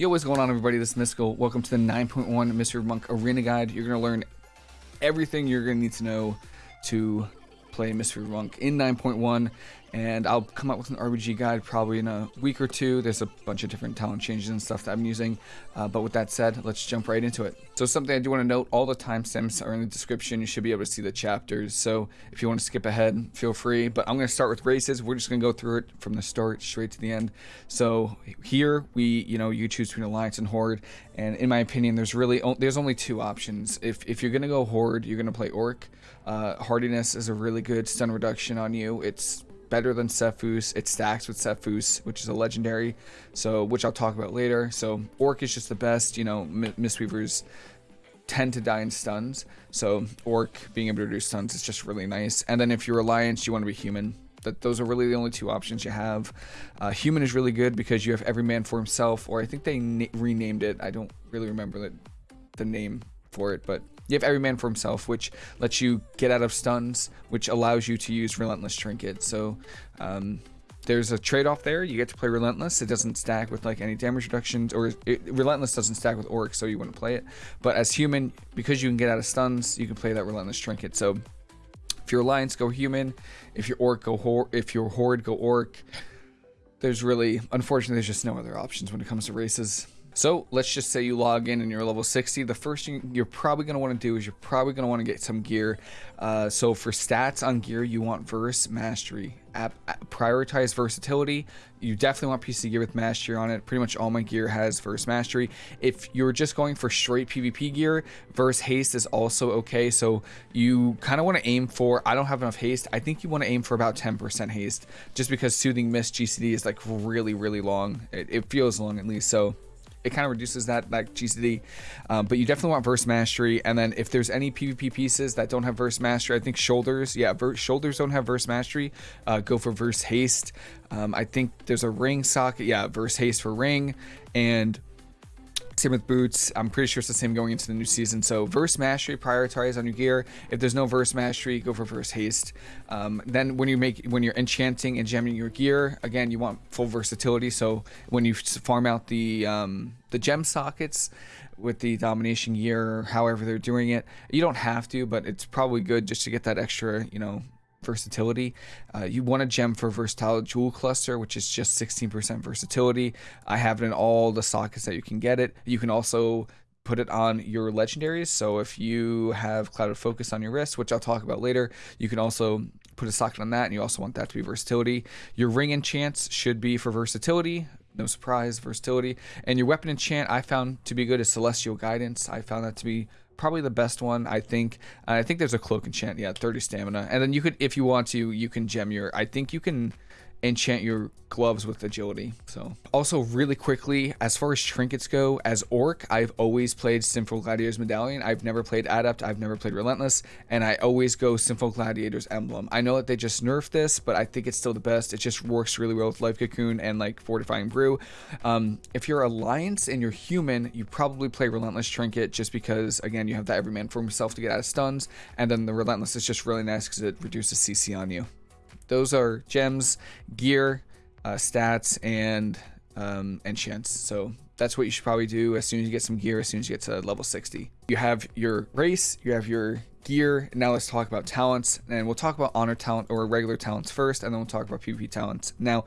Yo, what's going on, everybody? This is Mystical. Welcome to the 9.1 Mistweaver Monk Arena Guide. You're going to learn everything you're going to need to know to play Mistweaver Monk in 9.1 and I'll come up with an RBG guide probably in a week or two. There's a bunch of different talent changes and stuff that I'm using. Uh, but with that said, let's jump right into it. So something I do want to note, all the timestamps are in the description. You should be able to see the chapters. So if you want to skip ahead, feel free. But I'm going to start with races. We're just going to go through it from the start straight to the end. So here we, you know, you choose between Alliance and Horde. And in my opinion, there's really, there's only two options. If, if you're going to go Horde, you're going to play Orc. Uh, hardiness is a really good stun reduction on you. It's better than Sephuz. It stacks with Sephuz, which is a legendary, so which I'll talk about later. So Orc is just the best. You know, Mistweavers tend to die in stuns, so Orc being able to do stuns is just really nice. And then if you're Alliance, you want to be Human. That those are really the only two options you have. Uh, human is really good because you have every man for himself, or I think they renamed it. I don't really remember the, the name for it, but you have every man for himself, which lets you get out of stuns, which allows you to use Relentless Trinket. So um, there's a trade-off there. You get to play Relentless. It doesn't stack with like any damage reductions, or it, Relentless doesn't stack with Orc, so you wouldn't play it. But as Human, because you can get out of stuns, you can play that Relentless Trinket. So if you're Alliance, go Human. If you're Orc, go Horde. If you're Horde, go Orc. There's really, unfortunately, there's just no other options when it comes to races. So let's just say you log in and you're level 60. The first thing you're probably going to want to do is you're probably going to want to get some gear. Uh, so for stats on gear, you want Verse Mastery. App, prioritize versatility. You definitely want PC gear with Mastery on it. Pretty much all my gear has Verse Mastery. If you're just going for straight PvP gear, Verse Haste is also okay. So you kind of want to aim for, I don't have enough haste. I think you want to aim for about 10% haste just because Soothing Mist GCD is like really, really long. It, it feels long at least. So it kind of reduces that that GCD. Um, but you definitely want verse mastery. And then if there's any PvP pieces that don't have verse mastery, I think shoulders, yeah, shoulders don't have verse mastery. Uh, go for verse haste. Um, I think there's a ring socket, yeah, verse haste for ring, and same with boots. I'm pretty sure it's the same going into the new season. So verse mastery, prioritize on your gear. If there's no verse mastery, go for verse haste. Um, then when you make when you're enchanting and gemming your gear, again you want full versatility. So when you farm out the um, the gem sockets with the domination gear, however they're doing it, you don't have to, but it's probably good just to get that extra, you know, versatility. Uh, you want a gem for versatile jewel cluster, which is just 16% versatility. I have it in all the sockets that you can get it. You can also put it on your legendaries. So if you have clouded focus on your wrist, which I'll talk about later, you can also put a socket on that and you also want that to be versatility. Your ring enchants should be for versatility. No surprise, versatility. And your weapon enchant I found to be good is Celestial Guidance. I found that to be probably the best one, I think. Uh, I think there's a cloak enchant, yeah, 30 stamina. And then you could, if you want to, you can gem your, I think you can enchant your gloves with agility. So also really quickly, as far as trinkets go, as Orc, I've always played Sinful Gladiator's Medallion. I've never played Adept. I've never played Relentless. And I always go Sinful Gladiator's Emblem. I know that they just nerfed this, but I think it's still the best. It just works really well with Life Cocoon and like Fortifying Brew. Um, if you're Alliance and you're human, you probably play Relentless Trinket just because, again, you have that every man for himself to get out of stuns. And then the Relentless is just really nice because it reduces CC on you those are gems, gear, uh, stats, and um, enchants. So that's what you should probably do as soon as you get some gear, as soon as you get to level 60. You have your race, you have your gear. Now let's talk about talents, and we'll talk about honor talent or regular talents first, and then we'll talk about PvP talents. Now,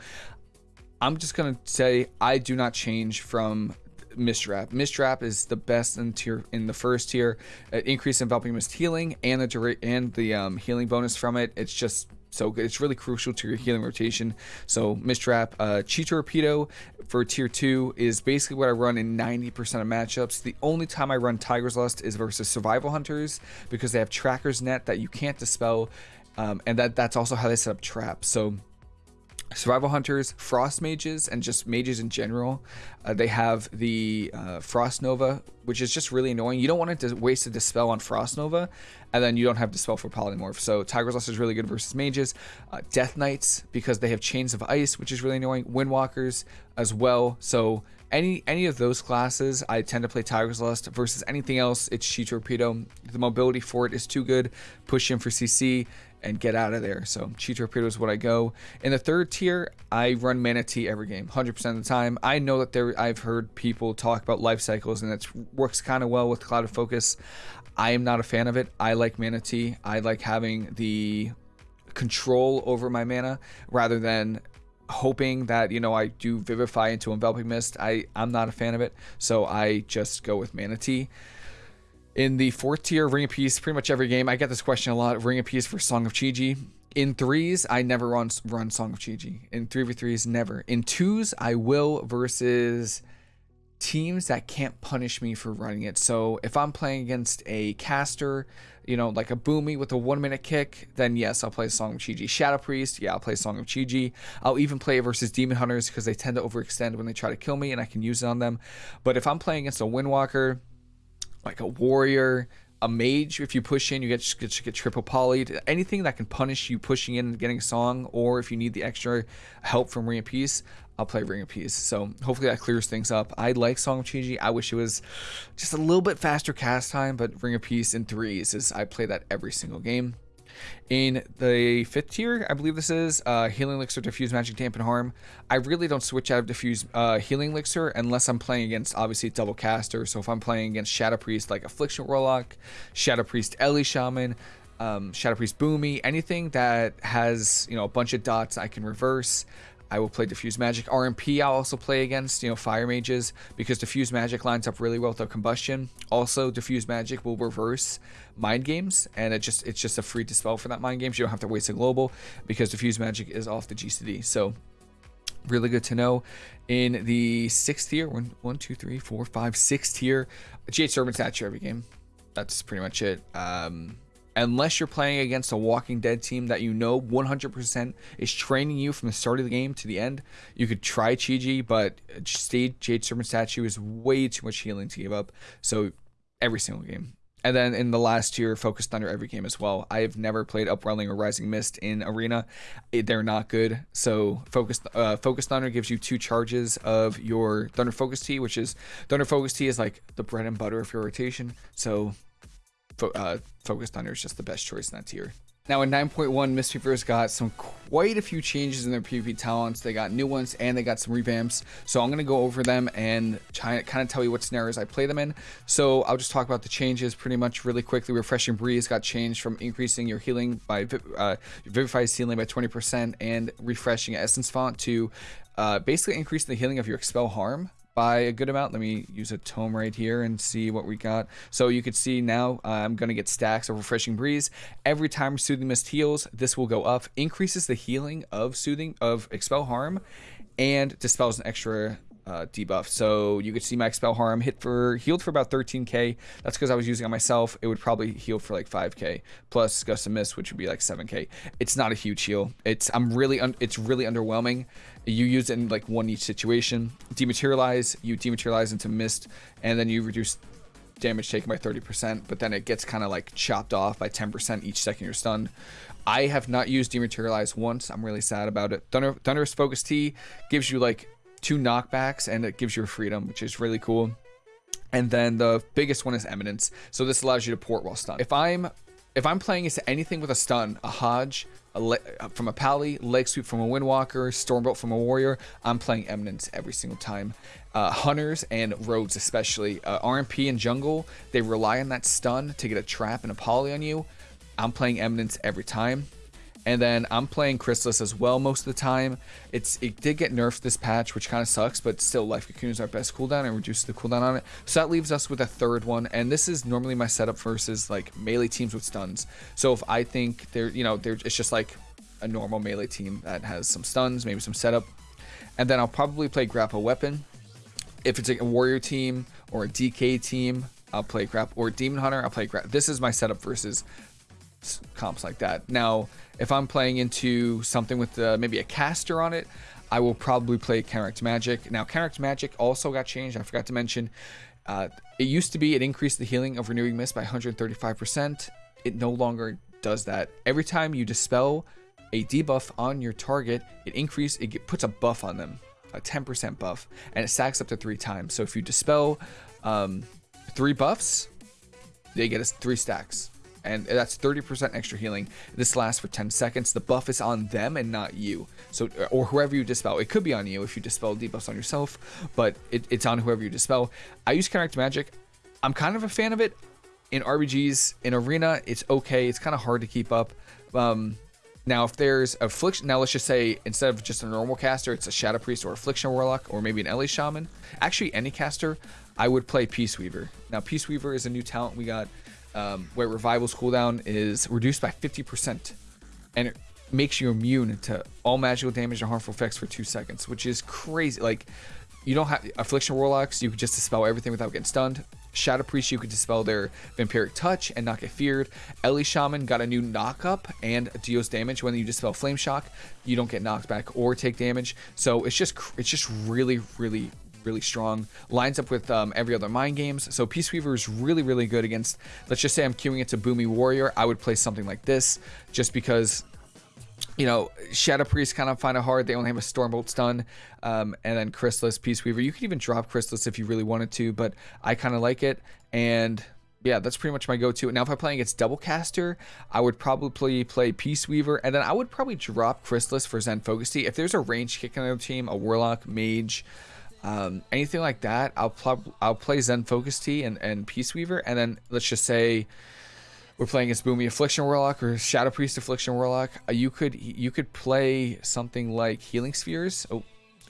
I'm just gonna say I do not change from Mist Wrap. Mistrap is the best in tier in the first tier. Uh, increase enveloping mist healing and the and the um, healing bonus from it. It's just so. It's really crucial to your healing rotation. So Mist Wrap, uh, Chi Torpedo for tier 2 is basically what I run in 90% of matchups. The only time I run Tiger's Lust is versus Survival Hunters because they have Tracker's Net that you can't dispel. Um, and that that's also how they set up traps. So survival hunters, frost mages, and just mages in general. Uh, they have the uh, frost nova, which is just really annoying. You don't want to waste a dispel on frost nova, and then you don't have dispel for polymorph. So Tiger's Lust is really good versus mages. Uh, Death Knights because they have chains of ice, which is really annoying. Windwalkers as well. So any any of those classes, I tend to play Tiger's Lust versus anything else. It's Chi Torpedo. The mobility for it is too good. Push in for CC and get out of there. So Chi Torpedo is what I go. In the third tier, I run Mana Tea every game, 100% of the time. I know that there. I've heard people talk about life cycles, and it works kind of well with Clouded Focus. I am not a fan of it. I like Mana Tea. I like having the control over my mana rather than hoping that you know I do vivify into enveloping mist. I I'm not a fan of it, so I just go with Mana Tea. In the fourth tier, Ring of Peace, pretty much every game, I get this question a lot. Ring of Peace for Song of Chi-Ji. In threes, I never run run Song of Chi-Ji. In three v threes, never. In twos, I will versus teams that can't punish me for running it. So if I'm playing against a caster, you know, like a Boomy with a one minute kick, then yes, I'll play Song of Chi-Ji. Shadow Priest, yeah, I'll play Song of Chi-Ji. I'll even play it versus Demon Hunters because they tend to overextend when they try to kill me and I can use it on them. But if I'm playing against a Windwalker, like a warrior, a mage. If you push in, you get get, get triple polyed. Anything that can punish you pushing in and getting a song, or if you need the extra help from Ring of Peace, I'll play Ring of Peace. So hopefully that clears things up. I like Song of Chi-Ji. I wish it was just a little bit faster cast time, but Ring of Peace in threes is I play that every single game. In the fifth tier, I believe this is uh, Healing Elixir, Diffuse Magic, Dampen Harm. I really don't switch out of Diffuse uh, Healing Elixir unless I'm playing against, obviously, Double Caster. So if I'm playing against Shadow Priest, like Affliction Warlock, Shadow Priest Ele Shaman, um, Shadow Priest Boomy, anything that has, you know, a bunch of dots I can reverse. I will play Diffuse Magic. RMP I'll also play against, you know, Fire Mages, because Diffuse Magic lines up really well with their Combustion. Also, Diffuse Magic will reverse Mind Games, and it just it's just a free dispel for that Mind Games. You don't have to waste a Global, because Diffuse Magic is off the GCD. So, really good to know. In the sixth tier, one, one, two, three, four, five, sixth tier, Jade Serpent Statue every game. That's pretty much it. Um, unless you're playing against a Walking Dead team that you know 100% is training you from the start of the game to the end, you could try Chi-Ji, but Stage Jade Serpent Statue is way too much healing to give up. So every single game. And then in the last tier, Focus Thunder every game as well. I have never played Upwelling or Rising Mist in Arena. They're not good. So Focus uh, Focus Thunder gives you two charges of your Thunder Focus Tea, which is Thunder Focus Tea is like the bread and butter of your rotation. So fo uh, Focus Thunder is just the best choice in that tier. Now in 9.1, Mistweavers got some quite a few changes in their PvP talents. They got new ones and they got some revamps. So I'm going to go over them and try, kind of tell you what scenarios I play them in. So I'll just talk about the changes pretty much really quickly. Refreshing Breeze got changed from increasing your healing by uh, Vivify's healing by 20% and refreshing Essence Font to uh, basically increasing the healing of your Expel Harm by a good amount. Let me use a tome right here and see what we got. So you can see now uh, I'm going to get stacks of Refreshing Breeze. Every time Soothing Mist heals, this will go up. Increases the healing of Soothing, of Expel Harm, and dispels an extra uh, debuff. So you could see my expel harm hit for healed for about 13k. That's because I was using on myself. It would probably heal for like 5k plus gust of mist, which would be like 7k. It's not a huge heal. It's I'm really it's really underwhelming. You use it in like one each situation. Dematerialize, you dematerialize into mist, and then you reduce damage taken by 30%, but then it gets kind of like chopped off by 10% each second you're stunned. I have not used Dematerialize once. I'm really sad about it. Thunder, Thunderous Focus Tea gives you like two knockbacks and it gives you freedom, which is really cool. And then the biggest one is Eminence. So this allows you to port while stunned. If I'm if I'm playing into anything with a stun, a Hodge, a uh, from a Pally, Leg Sweep from a Windwalker, Stormbolt from a Warrior, I'm playing Eminence every single time. Uh, hunters and Rogues especially. Uh, RMP and Jungle, they rely on that stun to get a trap and a Poly on you. I'm playing Eminence every time. And then I'm playing Chrysalis as well most of the time. It's It did get nerfed this patch, which kind of sucks, but still Life Cocoon is our best cooldown and reduces the cooldown on it. So that leaves us with a third one. And this is normally my setup versus like melee teams with stuns. So if I think they're, you know, they're, it's just like a normal melee team that has some stuns, maybe some setup. And then I'll probably play Grapple Weapon. If it's a warrior team or a DK team, I'll play Grapple or Demon Hunter, I'll play Grapple. This is my setup versus comps like that. Now, if I'm playing into something with uh, maybe a caster on it, I will probably play Counteract Magic. Now, Counteract Magic also got changed. I forgot to mention. Uh, it used to be it increased the healing of Renewing Mist by 135%. It no longer does that. Every time you dispel a debuff on your target, it increases, it puts a buff on them. a 10% buff, and it stacks up to three times. So if you dispel um, three buffs, they get us three stacks. And that's 30% extra healing. This lasts for 10 seconds. The buff is on them and not you. So, or whoever you dispel. It could be on you if you dispel debuffs on yourself, but it, it's on whoever you dispel. I use Counteract Magic. I'm kind of a fan of it in RBGs. In Arena, it's okay. It's kind of hard to keep up. Um, now, if there's affliction, now let's just say instead of just a normal caster, it's a Shadow Priest or Affliction Warlock or maybe an Ele Shaman. Actually, any caster, I would play Peace Weaver. Now, Peace Weaver is a new talent we got um, where Revival's cooldown is reduced by 50%. And it makes you immune to all magical damage and harmful effects for two seconds, which is crazy. Like, you don't have Affliction Warlocks, you could just dispel everything without getting stunned. Shadow Priest, you could dispel their Vampiric Touch and not get feared. Ele Shaman got a new knockup and deals damage when you dispel Flame Shock. You don't get knocked back or take damage. So it's just it's just really, really, really strong. Lines up with um, every other mind games. So Peace Weaver is really, really good against, let's just say I'm queuing it to Boomy Warrior. I would play something like this just because you know, Shadow Priest kind of find it hard. They only have a Stormbolt stun, um, and then Chrysalis, Peace Weaver. You could even drop Chrysalis if you really wanted to, but I kind of like it. And yeah, that's pretty much my go-to. Now, if I'm playing against Double Caster, I would probably play Peace Weaver, and then I would probably drop Chrysalis for Zen Focus Tea. If there's a range kick on the team, a Warlock, Mage, um, anything like that, I'll, pl- I'll play Zen Focus Tea and, and Peace Weaver, and then let's just say we're playing against Boomy Affliction Warlock or Shadow Priest Affliction Warlock, uh, you could you could play something like Healing Spheres. Oh,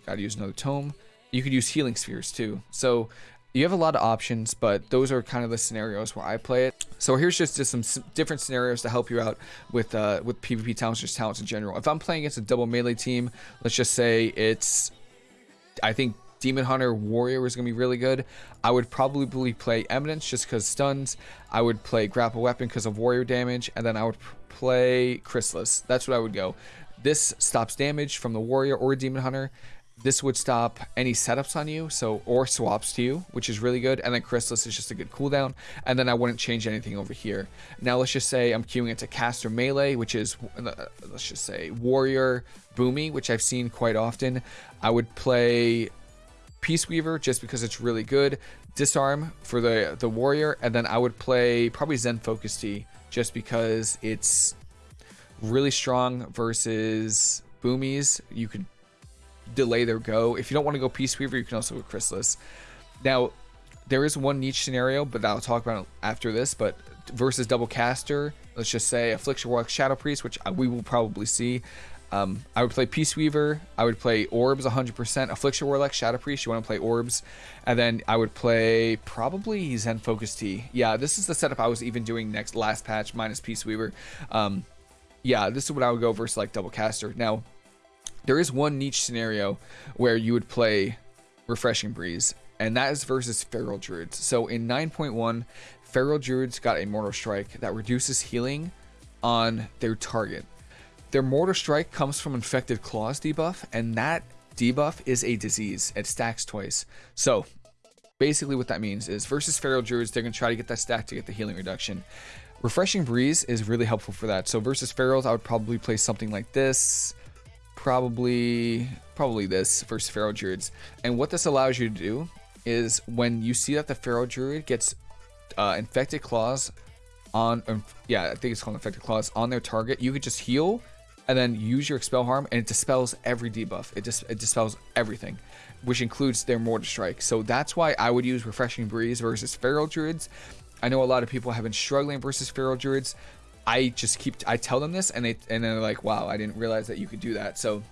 gotta use another tome. You could use Healing Spheres too. So you have a lot of options, but those are kind of the scenarios where I play it. So here's just, just some different scenarios to help you out with uh, with PvP talents, just talents in general. If I'm playing against a double melee team, let's just say it's, I think Demon Hunter Warrior is going to be really good. I would probably play Eminence just because stuns. I would play Grapple Weapon because of Warrior damage. And then I would play Chrysalis. That's what I would go. This stops damage from the Warrior or Demon Hunter. This would stop any setups on you, so or swaps to you, which is really good. And then Chrysalis is just a good cooldown. And then I wouldn't change anything over here. Now let's just say I'm queuing into Caster Melee, which is uh, let's just say Warrior Boomy, which I've seen quite often. I would play Peace Weaver just because it's really good. Disarm for the the warrior, and then I would play probably Zen Focus Tea just because it's really strong versus Boomies. You could delay their go. If you don't want to go Peace Weaver, you can also go Chrysalis. Now, there is one niche scenario, but I'll talk about after this. But versus Double Caster, let's just say Affliction Warlock Shadow Priest, which we will probably see. Um, I would play Peace Weaver. I would play Orbs 100%. Affliction Warlock, Shadow Priest. You want to play Orbs. And then I would play probably Zen Focus Tea. Yeah, this is the setup I was even doing next last patch minus Peace Weaver. Um, yeah, this is what I would go versus like Double Caster. Now, there is one niche scenario where you would play Refreshing Breeze. And that is versus Feral Druids. So in 9.1, Feral Druids got a Mortal Strike that reduces healing on their target. Their Mortal Strike comes from Infected Claws debuff, and that debuff is a disease. It stacks twice. So, basically what that means is versus Feral Druids, they're going to try to get that stack to get the healing reduction. Refreshing Breeze is really helpful for that. So versus Ferals, I would probably play something like this. Probably, probably this versus Feral Druids. And what this allows you to do is when you see that the Feral Druid gets uh, Infected Claws on, um, yeah, I think it's called Infected Claws, on their target, you could just heal and then use your expel harm and it dispels every debuff. It just it dispels everything which includes their mortal strike. So that's why i would use refreshing breeze versus feral druids. I know a lot of people have been struggling versus feral druids. I just keep i tell them this and they and they're like wow i didn't realize that you could do that. So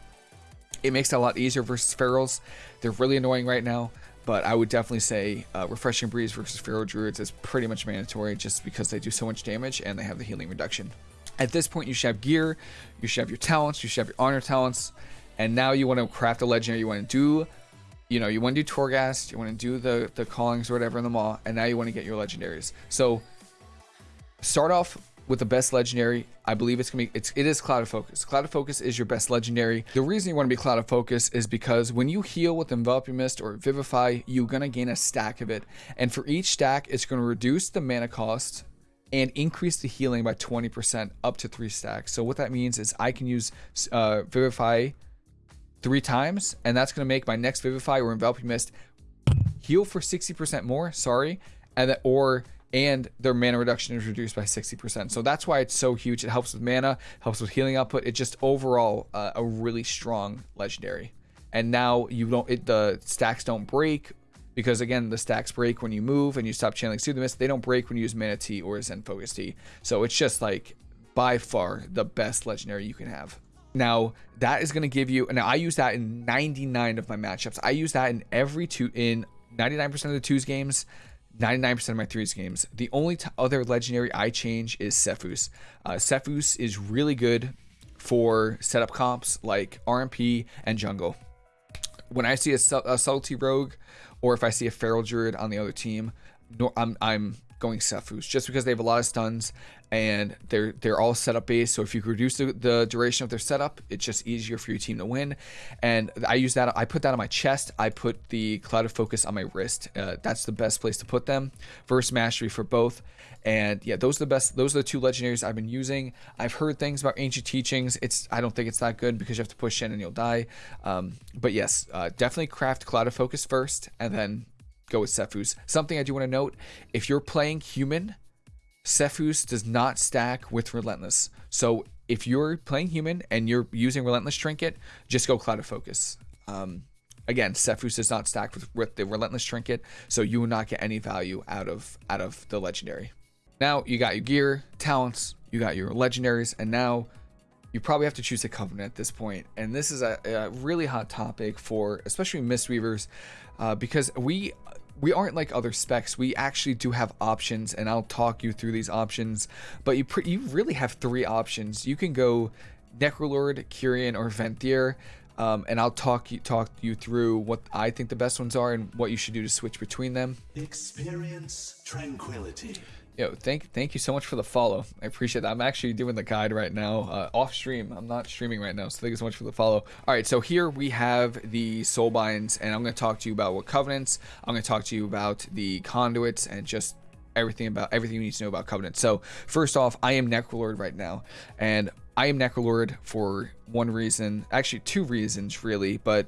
it makes it a lot easier versus ferals. They're really annoying right now but I would definitely say uh, Refreshing Breeze versus Feral Druids is pretty much mandatory just because they do so much damage and they have the healing reduction. At this point, you should have gear, you should have your talents, you should have your honor talents, and now you want to craft a legendary. You want to do, you know, you want to do Torghast, you want to do the the callings or whatever in the mall, and now you want to get your legendaries. So start off with the best legendary. I believe it's gonna be it's it is Clouded Focus. Clouded Focus is your best legendary. The reason you want to be Clouded Focus is because when you heal with Enveloping Mist or Vivify, you're gonna gain a stack of it, and for each stack, it's gonna reduce the mana cost and increase the healing by 20% up to three stacks. So what that means is I can use uh, Vivify three times, and that's going to make my next Vivify or Enveloping Mist heal for 60% more, sorry, and that, or and their mana reduction is reduced by 60%. So that's why it's so huge. It helps with mana, helps with healing output. It's just overall uh, a really strong legendary. And now you don't it, the stacks don't break because again the stacks break when you move and you stop channeling Soothing Mist. They don't break when you use Mana Tea or Zen Focus Tea. So it's just like by far the best legendary you can have. Now that is going to give you. Now I use that in 99 of my matchups. I use that in every two in 99% of the twos games. 99% of my threes games. The only other legendary I change is Sephuz. Uh, Sephuz is really good for setup comps like RMP and jungle. When I see a, a subtlety rogue, or if I see a feral druid on the other team, I'm I'm going Sephuz just because they have a lot of stuns and they're they're all setup based. So if you reduce the, the, duration of their setup, it's just easier for your team to win. And I use that. I put that on my chest. I put the clouded focus on my wrist. Uh, that's the best place to put them. Verse mastery for both. And yeah, those are the best. Those are the two legendaries I've been using. I've heard things about ancient teachings. It's I don't think it's that good because you have to push in and you'll die. Um, but yes, uh, definitely craft clouded focus first, and then go with Sephuz. Something I do want to note, if you're playing human, Sephuz does not stack with Relentless. So if you're playing human and you're using Relentless Trinket, just go Clouded Focus. Um, again, Sephuz does not stack with, with the Relentless Trinket, so you will not get any value out of out of the Legendary. Now you got your gear, talents, you got your legendaries, and now you probably have to choose a covenant at this point. And this is a, a really hot topic for especially Mistweavers uh, because we we aren't like other specs. We actually do have options, and I'll talk you through these options. But you you really have three options. You can go Necrolord, Kyrian, or Venthyr. Um, and I'll talk you talk you through what I think the best ones are and what you should do to switch between them. Experience tranquility. Yo, thank thank you so much for the follow. I appreciate that. I'm actually doing the guide right now, uh, off stream. I'm not streaming right now, so thank you so much for the follow. All right, so here we have the soul binds, and I'm going to talk to you about what covenants. I'm going to talk to you about the conduits and just everything about everything you need to know about covenants. So first off, I am Necrolord right now, and I am Necrolord for one reason, actually two reasons really, but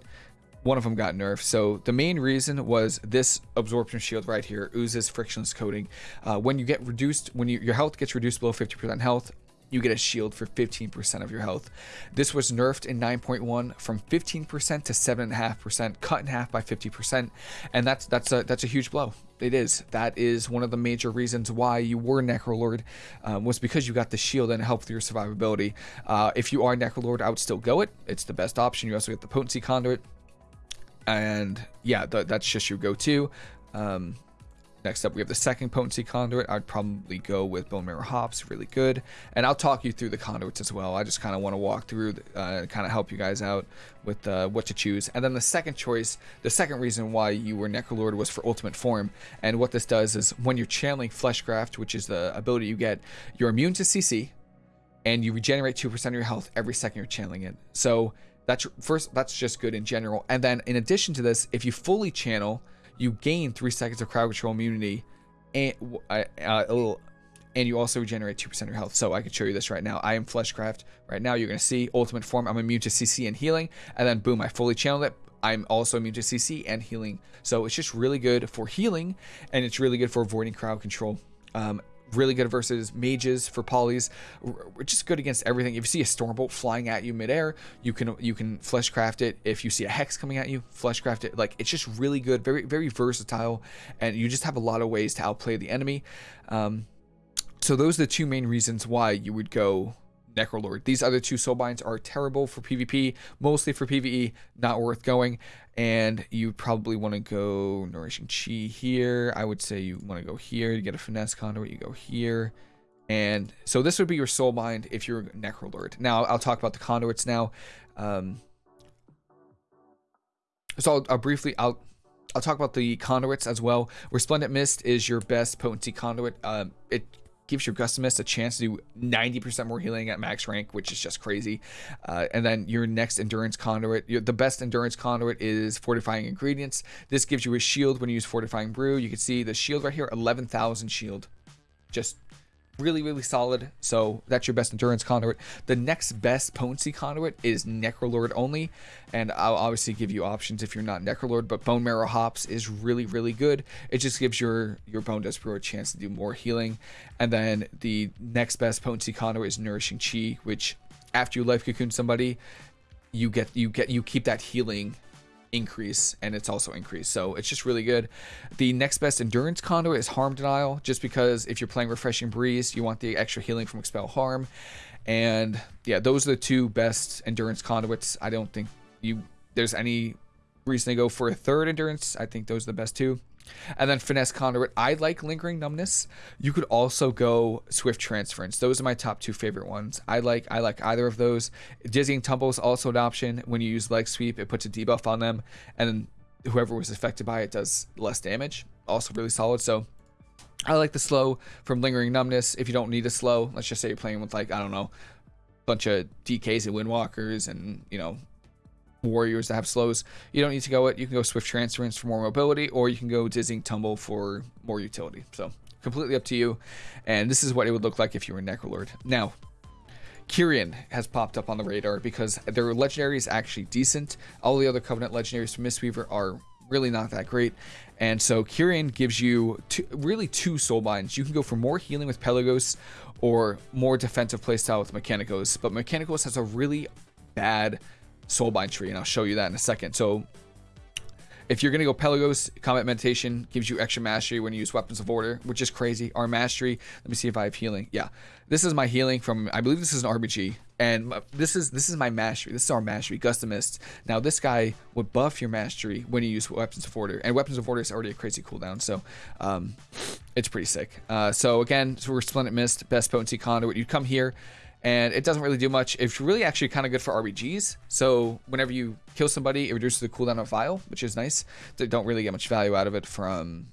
one of them got nerfed. So the main reason was this absorption shield right here oozes frictionless coating. Uh, when you get reduced, when you, your health gets reduced below 50% health, you get a shield for 15% of your health. This was nerfed in 9.1 from 15% to 7.5%, cut in half by 50%, and that's that's a that's a huge blow. It is. That is one of the major reasons why you were Necrolord, um, was because you got the shield and it helped your survivability. Uh, if you are Necrolord, I would still go it. It's the best option. You also get the potency conduit and yeah, th that's just your go-to. Um, next up, we have the second potency conduit. I'd probably go with Bone Marrow Hops, really good. And I'll talk you through the conduits as well. I just kind of want to walk through uh, and kind of help you guys out with uh, what to choose. And then the second choice, the second reason why you were Necrolord was for Ultimate Form. And what this does is when you're channeling Fleshcraft, which is the ability you get, you're immune to CC, and you regenerate 2% of your health every second you're channeling it. So that's first. That's just good in general. And then in addition to this, if you fully channel, you gain three seconds of crowd control immunity, and uh, little, and you also regenerate 2% of your health. So I can show you this right now. I am Fleshcraft. Right now, you're going to see Ultimate Form. I'm immune to CC and healing. And then, boom, I fully channeled it. I'm also immune to CC and healing. So it's just really good for healing, and it's really good for avoiding crowd control. Um, really good versus mages for polys. We're just good against everything. If you see a stormbolt flying at you midair, you can you can fleshcraft it. If you see a hex coming at you, fleshcraft it. Like it's just really good, very very versatile, and you just have a lot of ways to outplay the enemy. Um, so those are the two main reasons why you would go Necrolord. These other two soulbinds are terrible for PvP, mostly for PvE, not worth going. And you probably want to go Nourishing Chi here. I would say you want to go here to get a Finesse Conduit. You go here. And so this would be your soulbind if you're Necrolord. Now, I'll talk about the conduits now. Um, so I'll, I'll briefly, I'll I'll talk about the conduits as well. Resplendent Mist is your best potency conduit. Um, it gives your Gust of Mist a chance to do 90% more healing at max rank, which is just crazy. Uh, and then your next Endurance Conduit, your, the best Endurance Conduit is Fortifying Ingredients. This gives you a shield when you use Fortifying Brew. You can see the shield right here, 11,000 shield. Just really, really solid. So that's your best endurance conduit. The next best potency conduit is Necrolord only. And I'll obviously give you options if you're not Necrolord, but Bone Marrow Hops is really, really good. It just gives your, your Bone Brewer a chance to do more healing. And then the next best potency conduit is Nourishing Chi, which after you life cocoon somebody, you get you get you keep that healing increase and it's also increased. So it's just really good. The next best endurance conduit is harm denial just because if you're playing refreshing breeze you want the extra healing from expel harm. And yeah those are the two best endurance conduits. I don't think you there's any reason to go for a third endurance. I think those are the best two and then finesse conduit, I like lingering numbness. You could also go swift transference. Those are my top two favorite ones. I like I like either of those. Dizzying tumble is also an option. When you use leg sweep, it puts a debuff on them, and whoever was affected by it does less damage. Also really solid. So I like the slow from lingering numbness. If you don't need a slow, let's just say you're playing with like I don't know, bunch of DKs and windwalkers and you know warriors that have slows. You don't need to go it. You can go swift transference for more mobility, or you can go dizzying tumble for more utility. So completely up to you. And this is what it would look like if you were Necrolord. Now, Kyrian has popped up on the radar because their legendary is actually decent. All the other Covenant legendaries from Mistweaver are really not that great. And so Kyrian gives you two, really two soul binds. You can go for more healing with Pelagos or more defensive playstyle with Mikanikos. But Mikanikos has a really bad soulbind tree, and I'll show you that in a second. So if you're going to go Pelagos, Combat Meditation gives you extra mastery when you use Weapons of Order, which is crazy. Our mastery, let me see if I have healing. Yeah, this is my healing from, I believe this is an RBG. And this is this is my mastery. This is our mastery, Gust of Mist. Now this guy would buff your mastery when you use Weapons of Order, and Weapons of Order is already a crazy cooldown, so um, it's pretty sick. Uh, so again, so Resplendent Mist, best potency conduit. You come here, and it doesn't really do much. It's really actually kind of good for RBGs. So whenever you kill somebody, it reduces the cooldown of Vial, which is nice. They don't really get much value out of it from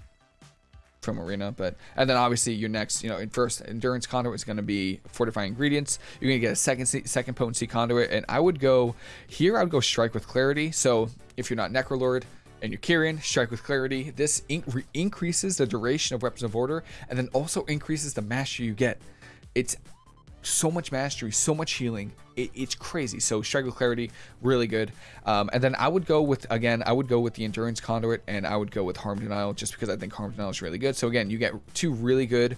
from Arena, but and then obviously your next, you know, in first endurance conduit is going to be fortifying ingredients. You're going to get a second second potency conduit, and I would go here. I would go strike with clarity. So if you're not Necrolord and you're Kyrian, strike with clarity. This in increases the duration of weapons of order, and then also increases the mastery you get. It's so much mastery, so much healing. It, it's crazy. So with Clarity, really good. Um, and then I would go with, again, I would go with the Endurance Conduit and I would go with Harm Denial just because I think Harm Denial is really good. So again, you get two really good,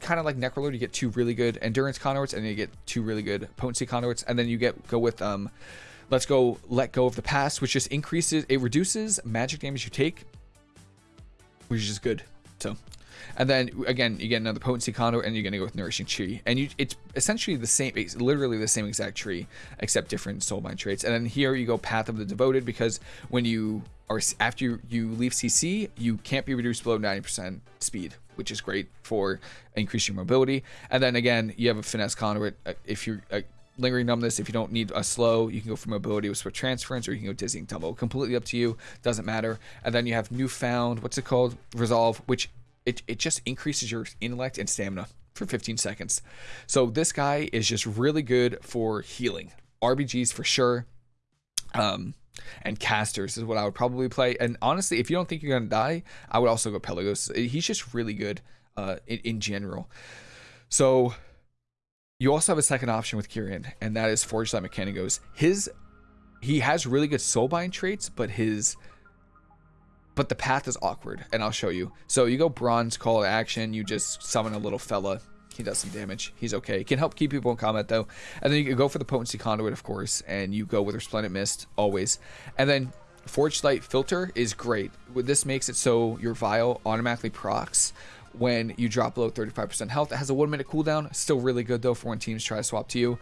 kind of like Necrolord, you get two really good Endurance Conduits and you get two really good Potency Conduits. And then you get go with, um, let's go Let Go of the Past, which just increases, it reduces magic damage you take, which is good. So and then again, you get another potency conduit, and you're gonna go with nourishing chi. And you, it's essentially the same, it's literally the same exact tree, except different soulbind traits. And then here you go path of the devoted, because when you are after you, you leave CC, you can't be reduced below 90% speed, which is great for increasing mobility. And then again, you have a finesse conduit. Uh, if you're uh, lingering numbness if you don't need a slow you can go for mobility with swift transference or you can go dizzying tumble completely up to you doesn't matter and then you have newfound what's it called resolve which it, it just increases your intellect and stamina for 15 seconds. So this guy is just really good for healing. RBGs for sure. Um, and casters is what I would probably play. And honestly, if you don't think you're gonna die, I would also go Pelagos. He's just really good uh, in, in general. So you also have a second option with Kyrian, and that is Forge Light Mikanikos. His he has really good soulbind traits, but his but the path is awkward, and I'll show you. So you go Bron's call to action, you just summon a little fella. He does some damage. He's okay. He can help keep people in combat though. And then you can go for the potency conduit, of course, and you go with resplendent mist always. And then forged light filter is great. This makes it so your vial automatically procs when you drop below 35% health. It has a one minute cooldown. Still really good though for when teams try to swap to you.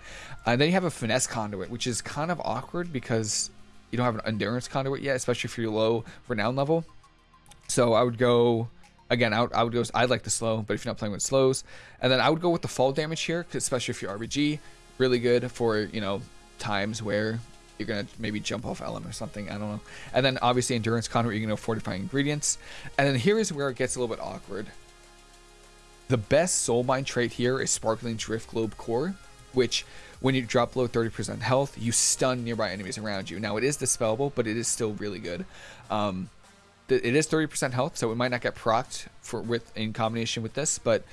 And then you have a finesse conduit, which is kind of awkward because you don't have an endurance conduit yet, especially if you're low renown level. So I would go again. I would, I would go. I like the slow, but if you're not playing with slows, and then I would go with the fall damage here, especially if you're RBG, really good for you know times where you're gonna maybe jump off LM or something. I don't know. And then obviously endurance conduit, you're gonna know fortifying ingredients. And then here is where it gets a little bit awkward. The best soulbind trait here is sparkling drift globe core, which when you drop below 30% health, you stun nearby enemies around you. Now, it is dispellable, but it is still really good. Um, it is 30% health, so it might not get procced for with in combination with this, but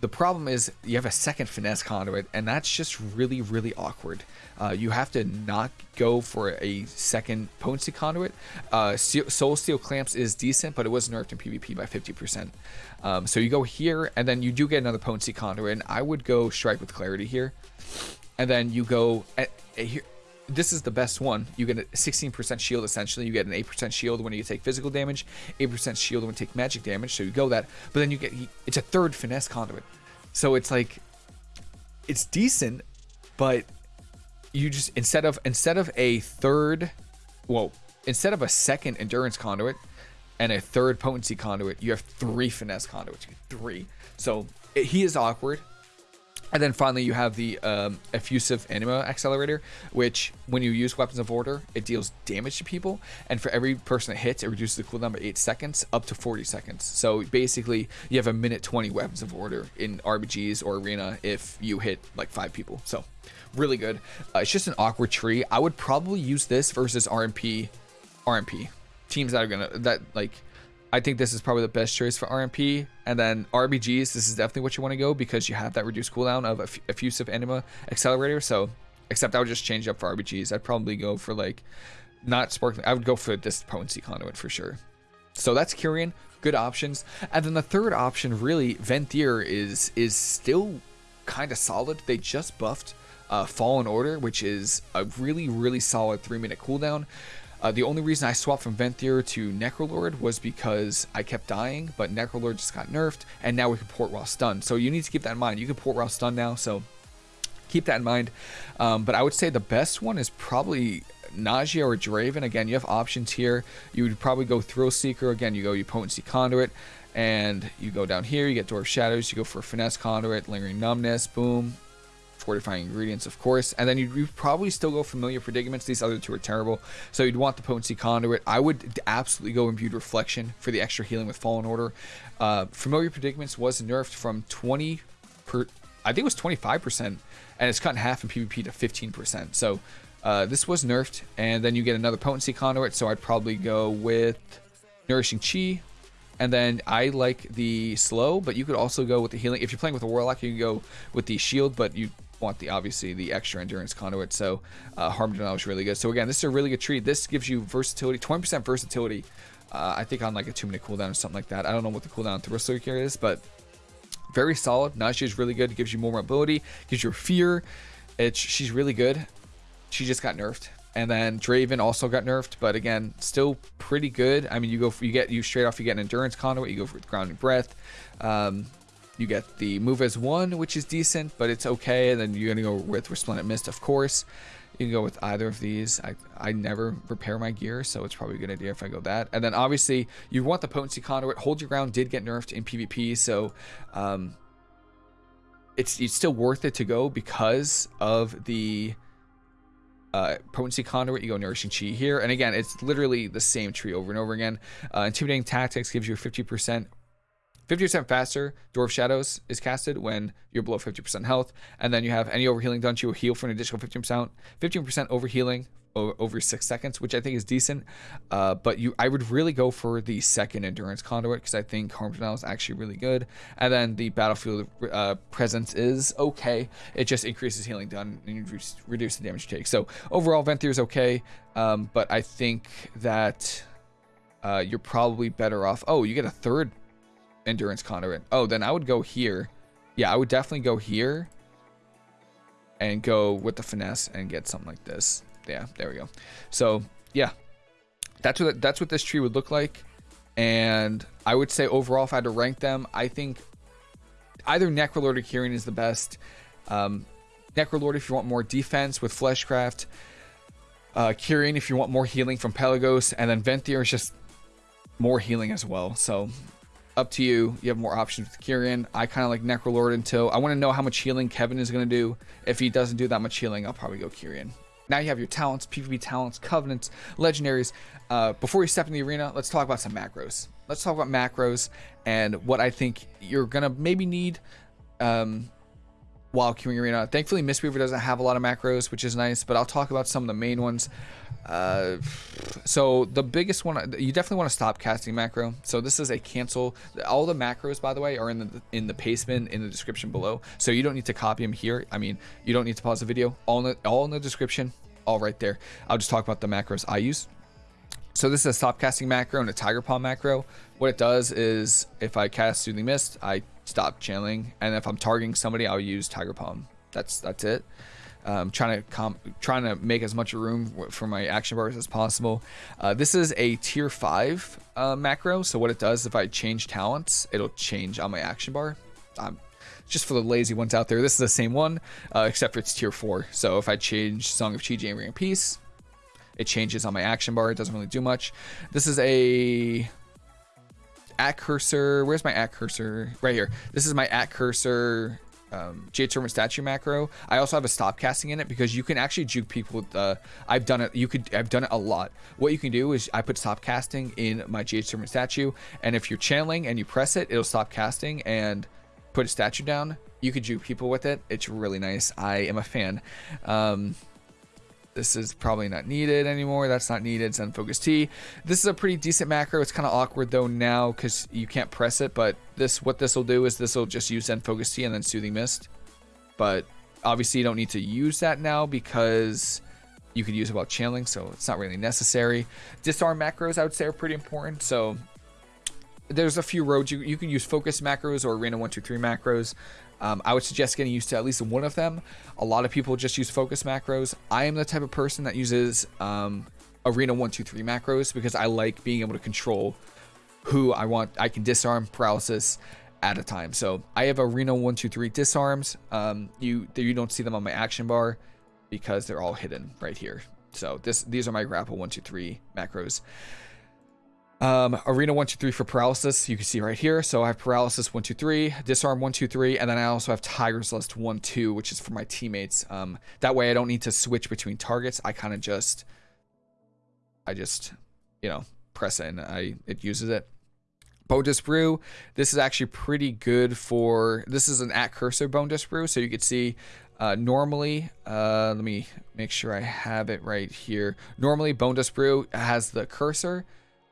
the problem is you have a second finesse conduit, and that's just really, really awkward. Uh, you have to not go for a second potency conduit. Uh, Soul Steel Clamps is decent, but it was nerfed in PvP by 50%. Um, so you go here, and then you do get another potency conduit, and I would go Strike with Clarity here. And then you go at, at here, this is the best one. You get a 16% shield essentially. You get an 8% shield when you take physical damage, 8% shield when you take magic damage. So you go that, but then you get it's a third finesse conduit. So it's like it's decent, but you just instead of instead of a third, well, instead of a second endurance conduit and a third potency conduit, you have three finesse conduits. Three. So it, he is awkward. And then finally, you have the um, effusive anima accelerator, which when you use weapons of order, it deals damage to people. And for every person that hits, it reduces the cooldown by 8 seconds up to 40 seconds. So basically, you have a minute 20 weapons of order in RBGs or arena if you hit like five people. So really good. Uh, it's just an awkward tree. I would probably use this versus RMP. RMP teams that are gonna that like I think this is probably the best choice for RMP. And then RBGs, this is definitely what you want to go because you have that reduced cooldown of effusive anima accelerator. So, except I would just change up for RBGs. I'd probably go for like not sparkling. I would go for this potency conduit for sure. So that's Kyrian. Good options. And then the third option, really, Venthyr is is still kind of solid. They just buffed uh, Fallen Order, which is a really, really solid three minute cooldown. Uh, the only reason I swapped from Venthyr to Necrolord was because I kept dying, but Necrolord just got nerfed, and now we can port while stunned. So you need to keep that in mind. You can port while stunned now, so keep that in mind. Um, but I would say the best one is probably Nadjia or Draven. Again, you have options here. You would probably go Thrill Seeker. Again, you go your Potency Conduit, and you go down here, you get Door of Shadows, you go for Finesse Conduit, Lingering Numbness, boom, fortifying ingredients, of course. And then you'd, you'd, probably still go familiar predicaments. These other two are terrible. So you'd want the potency conduit. I would absolutely go imbued reflection for the extra healing with fallen order. Uh, familiar predicaments was nerfed from 20 per, I think it was 25%, and it's cut in half in PvP to 15%. So uh, this was nerfed, and then you get another potency conduit. So I'd probably go with nourishing chi. And then I like the slow, but you could also go with the healing. If you're playing with a warlock, you can go with the shield, but you want the obviously the extra endurance conduit. So uh, harm denial is really good. So again, this is a really good tree. This gives you versatility, 20% versatility. Uh, I think on like a two minute cooldown or something like that. I don't know what the cooldown Thrill Seeker is, but very solid. Nadjia is really good. Gives you more mobility, gives you fear. It's she's really good. She just got nerfed. And then Draven also got nerfed, but again, still pretty good. I mean, you go for, you get you straight off, you get an endurance conduit, you go for grounding breath. Um, you get the move as one, which is decent, but it's okay. And then you're gonna go with Resplendent Mist, of course. You can go with either of these. I, I never repair my gear, so it's probably a good idea if I go that. And then obviously you want the potency conduit. Hold your ground did get nerfed in PvP, so um, it's it's still worth it to go because of the uh, potency conduit. You go nourishing chi here, and again, it's literally the same tree over and over again. Uh, intimidating tactics gives you 50% 50% faster Door of Shadows is casted when you're below 50% health. And then you have any overhealing done you heal for an additional 15%. 15% overhealing over six seconds, which I think is decent. Uh, but you, I would really go for the second endurance conduit because I think Harm Denial is actually really good. And then the battlefield uh, presence is okay. It just increases healing done and you reduce, reduce the damage you take. So overall, Venthyr is okay. Um, but I think that uh, you're probably better off. Oh, you get a third endurance conduit. Oh, then I would go here. Yeah, I would definitely go here and go with the finesse and get something like this. Yeah, there we go. So yeah, that's what that's what this tree would look like. And I would say overall, if I had to rank them, I think either Necrolord or Kyrian is the best. Um, Necrolord if you want more defense with Fleshcraft. Uh, Kyrian if you want more healing from Pelagos. And then Venthyr is just more healing as well. So up to you. You have more options with Kyrian. I kind of like Necrolord until I want to know how much healing Kevin is going to do. If he doesn't do that much healing, I'll probably go Kyrian. Now you have your talents, PvP talents, covenants, legendaries. Uh, before you step in the arena, let's talk about some macros. Let's talk about macros and what I think you're going to maybe need. Um, Wild Queuing Arena. Thankfully, Mistweaver doesn't have a lot of macros, which is nice, but I'll talk about some of the main ones. Uh, so the biggest one, you definitely want to stop casting macro. So this is a cancel. All the macros, by the way, are in the in the pastebin in the description below. So you don't need to copy them here. I mean, you don't need to pause the video. All in the, all in the description, all right there. I'll just talk about the macros I use. So this is a stop casting macro and a tiger palm macro. What it does is if I cast Soothing Mist, I stop channeling, and if I'm targeting somebody, I'll use Tiger Palm. That's that's it. Um, trying to trying to make as much room for my action bars as possible. Uh, this is a tier five uh, macro, so what it does if I change talents, it'll change on my action bar. Um, just for the lazy ones out there, this is the same one, uh, except for it's tier four. So if I change Song of Chi and Ring of Peace, it changes on my action bar. It doesn't really do much. This is a at cursor. Where's my at cursor? Right here. This is my at cursor um, Servant statue macro. I also have a stop casting in it because you can actually juke people with, uh, I've done it, you could, I've done it a lot. What you can do is I put stop casting in my Servant statue, and if you're channeling and you press it, it'll stop casting and put a statue down. You could juke people with it. It's really nice. I am a fan. Um, this is probably not needed anymore. That's not needed. Zen Focus Tea. This is a pretty decent macro. It's kind of awkward though now because you can't press it. But this, what this will do is this will just use Zen Focus Tea and then Soothing Mist. But obviously you don't need to use that now because you could use it while channeling. So it's not really necessary. Disarm macros I would say are pretty important. So there's a few roads you, you can use focus macros or arena 123 macros um, I would suggest getting used to at least one of them. A lot of people just use focus macros. I am the type of person that uses um, Arena 123 macros because I like being able to control who I want. I can disarm paralysis at a time. So I have Arena 123 disarms. Um, you you don't see them on my action bar because they're all hidden right here. So this these are my grapple 123 macros. Um, arena 1, 2, 3 for paralysis, you can see right here. So I have paralysis 1, 2, 3, disarm 1, 2, 3, and then I also have Tiger's Lust 1, 2, which is for my teammates. Um, that way I don't need to switch between targets. I kind of just, I just, you know, press it and I, it uses it. Bone Dust Brew, this is actually pretty good for, this is an at cursor Bone Dust Brew. So you can see uh, normally, uh, let me make sure I have it right here. Normally Bone Dust Brew has the cursor.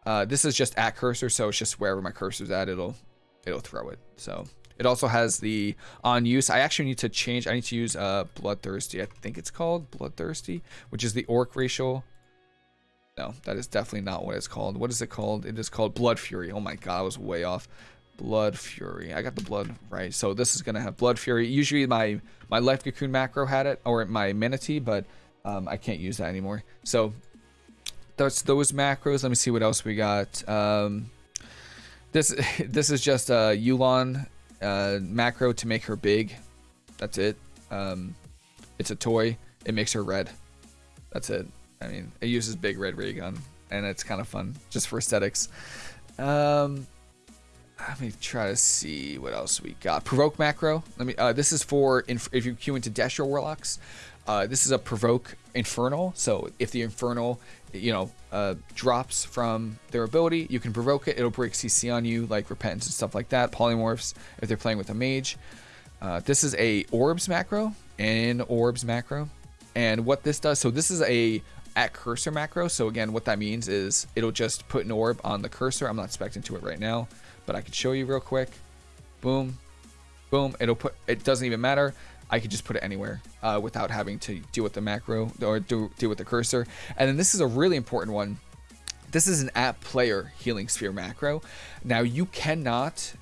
Uh, this is just at cursor, so it's just wherever my cursor's at, it'll it'll throw it. So it also has the on use. I actually need to change. I need to use uh, Bloodthirsty. I think it's called Bloodthirsty, which is the Orc racial. No, that is definitely not what it's called. What is it called? It is called Blood Fury. Oh my god, I was way off. Blood Fury. I got the blood right. So this is gonna have Blood Fury. Usually my my Life Cocoon macro had it, or my Mana Tea, but um, I can't use that anymore. So that's those macros. Let me see what else we got. Um, this this is just a Yu'lon uh, macro to make her big. That's it. Um, it's a toy. It makes her red. That's it. I mean, it uses big red ray gun, and it's kind of fun just for aesthetics. Um, let me try to see what else we got. Provoke macro. Let me. Uh, this is for if you queue into Destro Warlocks. Uh, this is a provoke infernal. So if the infernal, you know, uh, drops from their ability, you can provoke it. It'll break CC on you, like repentance and stuff like that. Polymorphs if they're playing with a mage. Uh, this is a orbs macro and orbs macro. And what this does, so this is a at cursor macro. So again, what that means is it'll just put an orb on the cursor. I'm not expecting to it right now, but I can show you real quick. Boom, boom. It'll put. It doesn't even matter. I could just put it anywhere uh, without having to deal with the macro or do, deal with the cursor. And then this is a really important one. This is an app player healing sphere macro. Now you cannot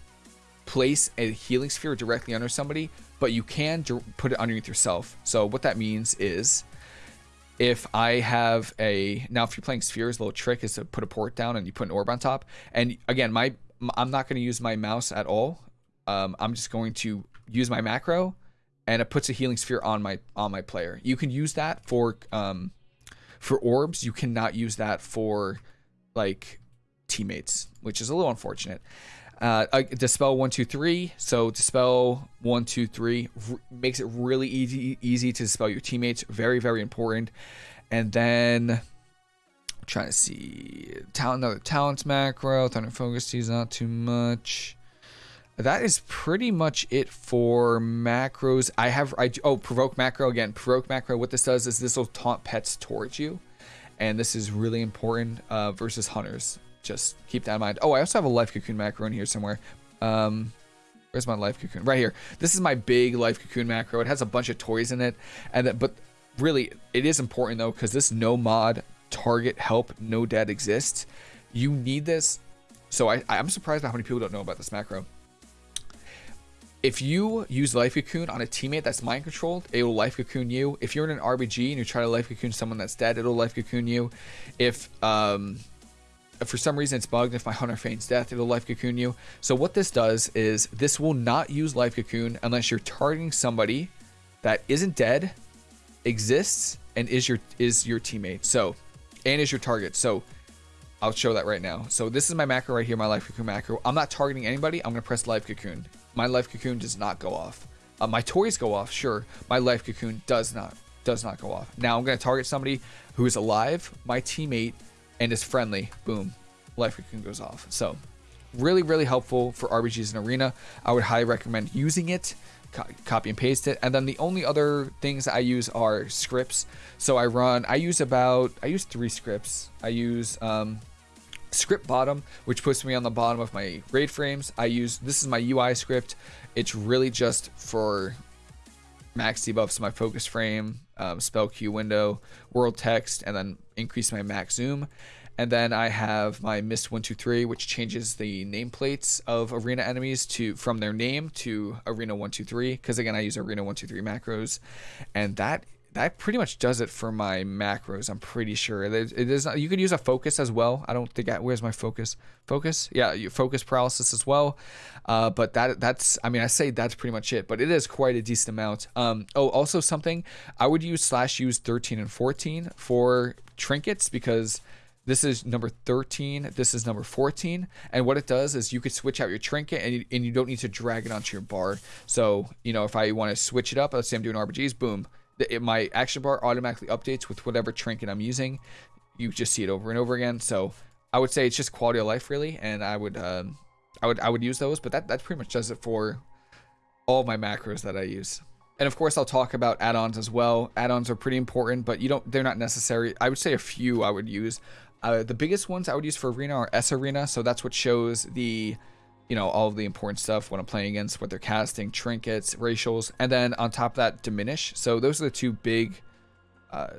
place a healing sphere directly under somebody, but you can put it underneath yourself. So what that means is if I have a now if you're playing spheres, little trick is to put a port down and you put an orb on top. And again, my I'm not going to use my mouse at all. Um, I'm just going to use my macro and it puts a healing sphere on my on my player. You can use that for um for orbs. You cannot use that for like teammates, which is a little unfortunate. Uh, uh dispel one two three. So dispel one two three makes it really easy easy to dispel your teammates. Very very important. And then trying to see talent another talents macro. Thunder focus is not too much. That is pretty much it for macros. I have I oh provoke macro again. Provoke macro. What this does is this will taunt pets towards you, and this is really important uh, versus hunters. Just keep that in mind. Oh, I also have a life cocoon macro in here somewhere. Um, where's my life cocoon? Right here. This is my big life cocoon macro. It has a bunch of toys in it, and that, but really it is important though because this no mod target help no dead exists. You need this. So I, I'm surprised by how many people don't know about this macro if you use Life Cocoon on a teammate that's mind controlled, it will Life Cocoon you. If you're in an RBG and you try to Life Cocoon someone that's dead, it'll Life Cocoon you. If um, if for some reason it's bugged, if my Hunter feigns death, it'll Life Cocoon you. So what this does is this will not use Life Cocoon unless you're targeting somebody that isn't dead, exists, and is your is your teammate. So and is your target. So I'll show that right now. So this is my macro right here, my Life Cocoon macro. I'm not targeting anybody. I'm gonna press Life Cocoon my life cocoon does not go off. Uh, my toys go off, sure. My life cocoon does not does not go off. Now I'm going to target somebody who is alive, my teammate, and is friendly. Boom, life cocoon goes off. So really, really helpful for RBGs and Arena. I would highly recommend using it. Copy and paste it. And then the only other things I use are scripts. So I run, I use about, I use three scripts. I use um, script bottom, which puts me on the bottom of my raid frames. I use, this is my UI script. It's really just for max debuffs my focus frame, um, spell queue window, world text, and then increase my max zoom. And then I have my Mist 123, which changes the nameplates of arena enemies to from their name to Arena 123. Because again, I use Arena 123 macros, and that that pretty much does it for my macros. I'm pretty sure it is. You could use a focus as well. I don't think. I, where's my focus? Focus? Yeah, you focus paralysis as well. Uh, but that that's. I mean, I say that's pretty much it. But it is quite a decent amount. Um. Oh, also something I would use slash use 13 and 14 for trinkets because this is number 13 this is number 14 and what it does is you could switch out your trinket and you, and you don't need to drag it onto your bar so you know if i want to switch it up let's say i'm doing rbgs boom it, my action bar automatically updates with whatever trinket I'm using. You just see it over and over again. So I would say it's just quality of life really, and I would um, I would I would use those. But that that pretty much does it for all my macros that I use. And of course, I'll talk about add-ons as well. Add-ons are pretty important, but you don't they're not necessary. I would say a few I would use. Uh, the biggest ones I would use for Arena are sArena, so that's what shows the you know, all of the important stuff when I'm playing against what they're casting, trinkets, racials, and then on top of that, diminish. So those are the two big uh,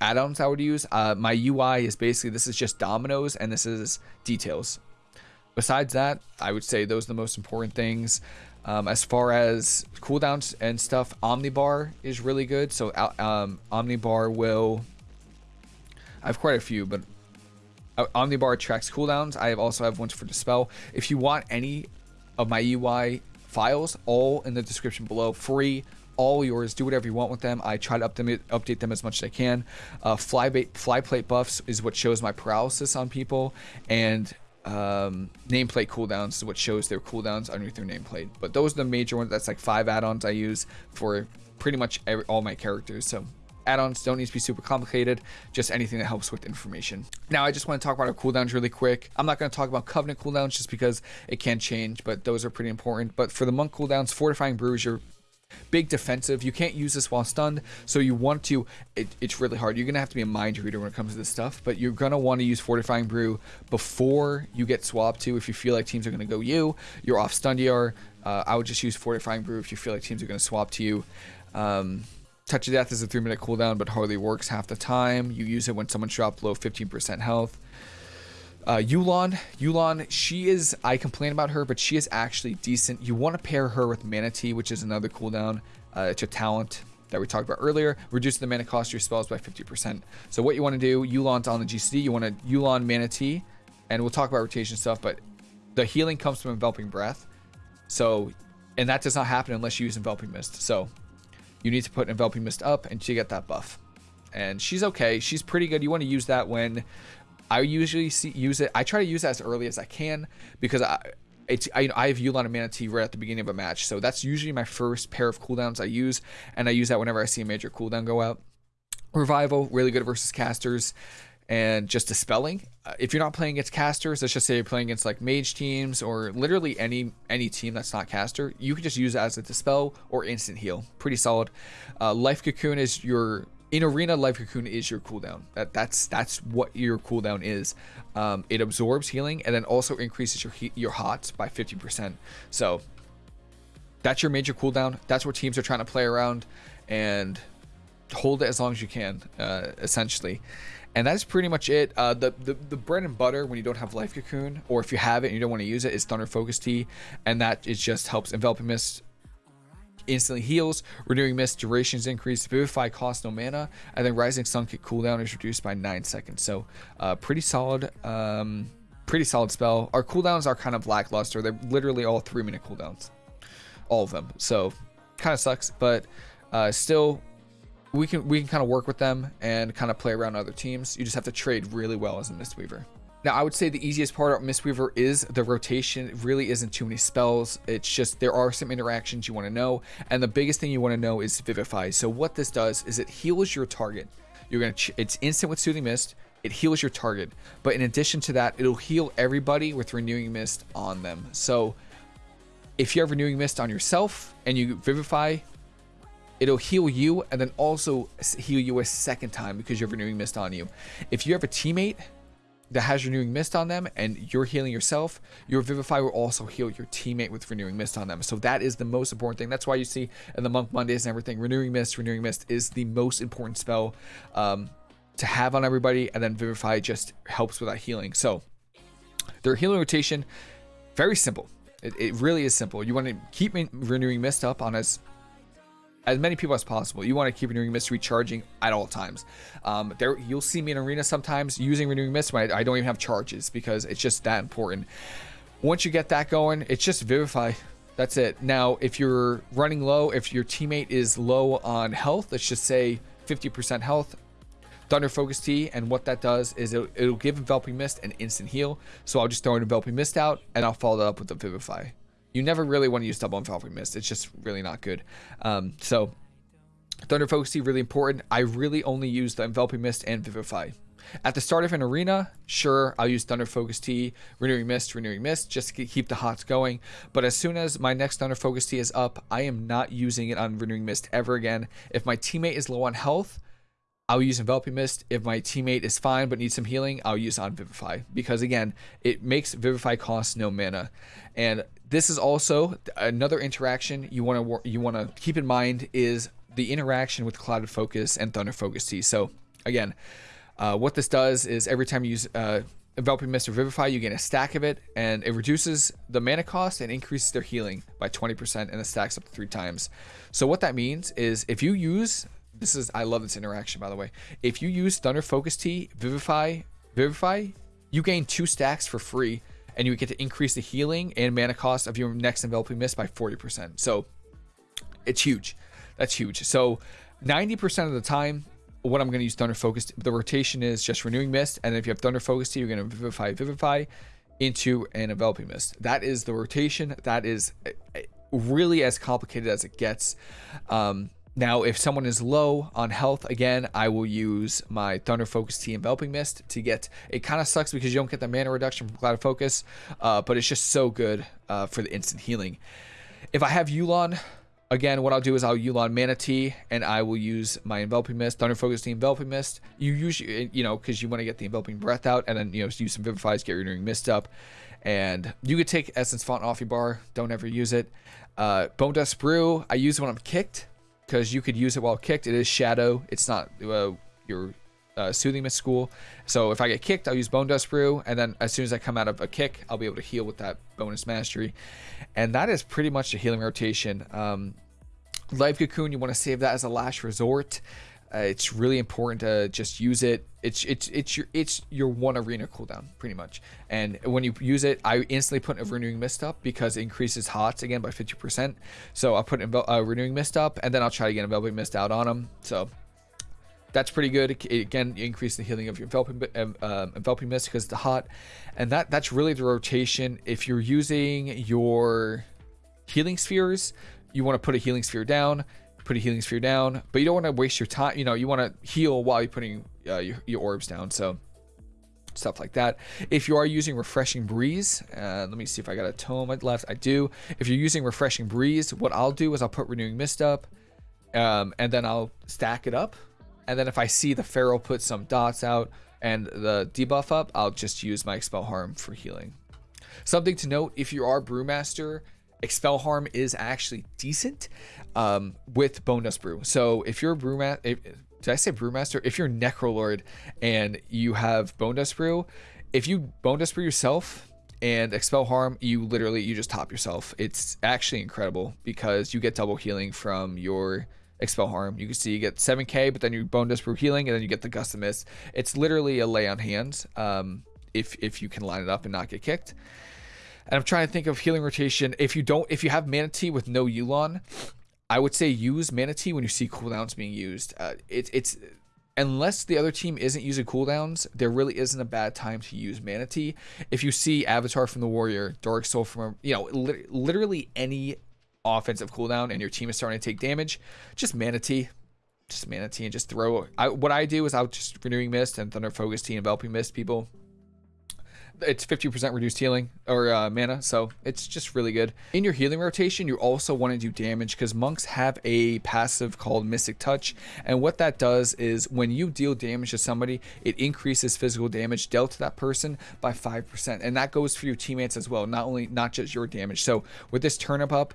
add-ons I would use. Uh, my UI is basically, this is just Dominos and this is details. Besides that, I would say those are the most important things. Um, as far as cooldowns and stuff, Omnibar is really good. So um, Omnibar will, I have quite a few, but uh, Omnibar tracks cooldowns. I have also have ones for Dispel. If you want any of my UI files, all in the description below, free, all yours. Do whatever you want with them. I try to up update them as much as I can. Uh, fly, bait, fly plate buffs is what shows my paralysis on people, and um, nameplate cooldowns is what shows their cooldowns underneath their nameplate. But those are the major ones. That's like five add-ons I use for pretty much every, all my characters. So Add-ons don't need to be super complicated, just anything that helps with information. Now, I just want to talk about our cooldowns really quick. I'm not going to talk about Covenant cooldowns just because it can change, but those are pretty important. But for the Monk cooldowns, Fortifying Brew is your big defensive. You can't use this while stunned, so you want to. It, it's really hard. You're gonna have to be a mind reader when it comes to this stuff, but you're gonna want to use Fortifying Brew before you get swapped to. If you feel like teams are gonna go you, you're off stun DR. Uh, I would just use Fortifying Brew if you feel like teams are gonna swap to you. Um, Touch of Death is a 3 minute cooldown, but hardly works half the time. You use it when someone's dropped below 15% health. Uh, Yu'lon, Yu'lon, she is, I complain about her, but she is actually decent. You want to pair her with Mana Tea, which is another cooldown. Uh, it's a talent that we talked about earlier, reducing the mana cost of your spells by 50%. So what you want to do, Yu'lon's on the GCD, you want to Yu'lon Mana Tea, and we'll talk about rotation stuff, but the healing comes from Enveloping Breath. So, and that does not happen unless you use Enveloping Mist. So you need to put enveloping mist up and to get that buff. And she's okay. She's pretty good. You want to use that when i usually see use it. I try to use that as early as i can because i it's I, I have Yu'lon and Mana Tea right at the beginning of a match. So that's usually my first pair of cooldowns i use. And i use that whenever i see a major cooldown go out. Revival really good versus casters and just dispelling. Uh, if you're not playing against casters, let's just say you're playing against like mage teams or literally any any team that's not caster, you can just use it as a dispel or instant heal. Pretty solid. Uh, life cocoon is your in arena life cocoon is your cooldown. That that's that's what your cooldown is. Um, it absorbs healing and then also increases your your hots by 50%. So that's your major cooldown. That's what teams are trying to play around and hold it as long as you can, uh, essentially. And that's pretty much it. Uh, the, the, the bread and butter when you don't have Life Cocoon, or if you have it and you don't want to use it, is Thunder Focus Tea. And that it just helps Enveloping Mist instantly heals, renewing mist durations increase, vivify cost no mana, and then rising sun kick cooldown is reduced by nine seconds. So uh, pretty solid, um, pretty solid spell. Our cooldowns are kind of lackluster. They're literally all three minute cooldowns, all of them. So kind of sucks, but uh, still we can we can kind of work with them and kind of play around other teams. You just have to trade really well as a Mistweaver. Now, I would say the easiest part of Mistweaver is the rotation. It really isn't too many spells. It's just there are some interactions you want to know, and the biggest thing you want to know is Vivify. So what this does is it heals your target. You're gonna it's instant with Soothing Mist. It heals your target, but in addition to that, it'll heal everybody with Renewing Mist on them. So if you have Renewing Mist on yourself and you Vivify, it'll heal you and then also heal you a second time because you have renewing mist on you. If you have a teammate that has renewing mist on them and you're healing yourself, your vivify will also heal your teammate with renewing mist on them. So that is the most important thing. That's why you see in the monk Mondays and everything, renewing mist, renewing mist is the most important spell um, to have on everybody, and then vivify just helps with that healing. So their healing rotation, very simple. It, it really is simple. You want to keep renewing mist up on as as many people as possible. You want to keep Renewing Mist recharging at all times. Um, there, you'll see me in arena sometimes using Renewing Mist when I, I, don't even have charges because it's just that important. Once you get that going, it's just Vivify. That's it. Now, if you're running low, if your teammate is low on health, let's just say 50% health, Thunder Focus Tea, and what that does is it'll, it'll give Enveloping Mist an instant heal. So I'll just throw an Enveloping Mist out, and I'll follow that up with the Vivify you never really want to use double enveloping mist. It's just really not good. Um, so Thunder Focus Tea really important. I really only use the enveloping mist and vivify. At the start of an arena, sure, I'll use Thunder Focus Tea, Renewing Mist, Renewing Mist, just to keep the hots going. But as soon as my next Thunder Focus Tea is up, I am not using it on Renewing Mist ever again. If my teammate is low on health, I'll use Enveloping Mist. If my teammate is fine but needs some healing, I'll use on Vivify. Because again, it makes Vivify cost no mana. And this is also another interaction you want to you want to keep in mind is the interaction with Clouded Focus and Thunder Focus Tea. So again, uh, what this does is every time you use uh, Enveloping Mist or Vivify, you get a stack of it, and it reduces the mana cost and increases their healing by 20%, and it stacks up to three times. So what that means is if you use this is I love this interaction by the way. If you use Thunder Focus Tea, Vivify, Vivify, you gain two stacks for free and you get to increase the healing and mana cost of your next enveloping mist by 40%. So it's huge. That's huge. So 90% of the time, what I'm going to use Thunder Focus, the rotation is just Renewing Mist. And if you have Thunder Focus, Tea, you're going to Vivify, Vivify into an Enveloping Mist. That is the rotation. That is eh, eh, really as complicated as it gets. Um, now, if someone is low on health, again, I will use my Thunder Focus Tea Enveloping Mist to get. It kind of sucks because you don't get the mana reduction from Clouded Focus, uh, but it's just so good uh, for the instant healing. If I have Yu'lon, again, what I'll do is I'll Yu'lon Mana Tea and I will use my Enveloping Mist, Thunder Focus Tea Enveloping Mist. You usually, you know, because you want to get the Enveloping Breath out and then, you know, use some Vivifies, get your Renewing Mist up. And you could take Essence Font off your bar. Don't ever use it. Uh, Bone Dust Brew, I use when I'm kicked because you could use it while kicked. It is shadow. It's not uh, your uh, soothing mist school. So if I get kicked, I'll use bone dust brew, and then as soon as I come out of a kick, I'll be able to heal with that bonus mastery. And that is pretty much the healing rotation. Um, Life Cocoon, you want to save that as a last resort. Uh, it's really important to just use it. It's it's it's your it's your one arena cooldown pretty much. And when you use it, I instantly put a renewing mist up because it increases hots again by 50%. So I'll put a uh, renewing mist up, and then I'll try to get a enveloping mist out on them. So that's pretty good. It, again, you increase the healing of your enveloping um, um enveloping mist because it's hot, and that that's really the rotation. If you're using your healing spheres, you want to put a healing sphere down put a healing sphere down, but you don't want to waste your time. You know, you want to heal while you're putting uh, your, your orbs down. So stuff like that. If you are using Refreshing Breeze, uh, let me see if I got a tome left. I do. If you're using Refreshing Breeze, what I'll do is I'll put Renewing Mist up, um, and then I'll stack it up. And then if I see the Feral put some dots out and the debuff up, I'll just use my Expel Harm for healing. Something to note, if you are Brewmaster, Expel Harm is actually decent um, with Bone Dust Brew. So if you're a Brewmaster, did I say Brewmaster? If you're Necrolord and you have Bone Dust Brew, if you Bone Dust Brew yourself and Expel Harm, you literally, you just top yourself. It's actually incredible because you get double healing from your Expel Harm. You can see you get 7k, but then you Bone Dust Brew healing, and then you get the Gust of Mist. It's literally a lay on hands um, if, if you can line it up and not get kicked. And I'm trying to think of healing rotation. If you don't, if you have mana tea with no Yu'lon, I would say use mana tea when you see cooldowns being used. Uh, it, it's unless the other team isn't using cooldowns, there really isn't a bad time to use mana tea. If you see Avatar from the Warrior, Dark Soul from, you know, li literally any offensive cooldown and your team is starting to take damage, just mana tea Just mana tea and just throw. I, what I do is I'll just Renewing Mist and Thunder Focus Tea, Enveloping Mist people it's 50% reduced healing or uh, mana, so it's just really good. In your healing rotation, you also want to do damage because monks have a passive called Mystic Touch, and what that does is when you deal damage to somebody, it increases physical damage dealt to that person by 5%, and that goes for your teammates as well, not only not just your damage. So with this turnip up,